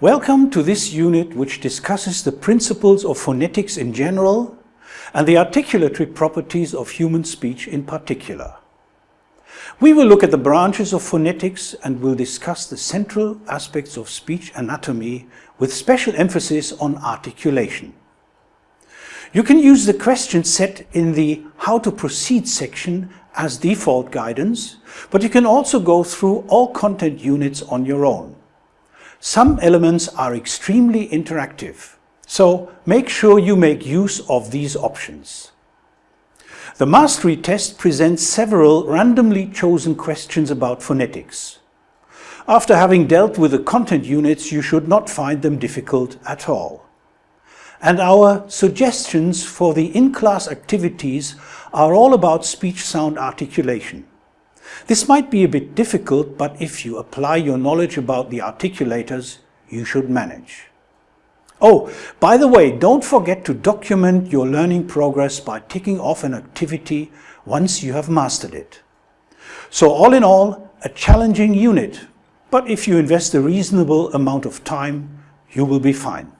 Welcome to this unit which discusses the principles of phonetics in general and the articulatory properties of human speech in particular. We will look at the branches of phonetics and will discuss the central aspects of speech anatomy with special emphasis on articulation. You can use the question set in the How to Proceed section as default guidance, but you can also go through all content units on your own. Some elements are extremely interactive, so make sure you make use of these options. The mastery test presents several randomly chosen questions about phonetics. After having dealt with the content units, you should not find them difficult at all. And our suggestions for the in-class activities are all about speech-sound articulation. This might be a bit difficult, but if you apply your knowledge about the articulators, you should manage. Oh, by the way, don't forget to document your learning progress by ticking off an activity once you have mastered it. So all in all, a challenging unit, but if you invest a reasonable amount of time, you will be fine.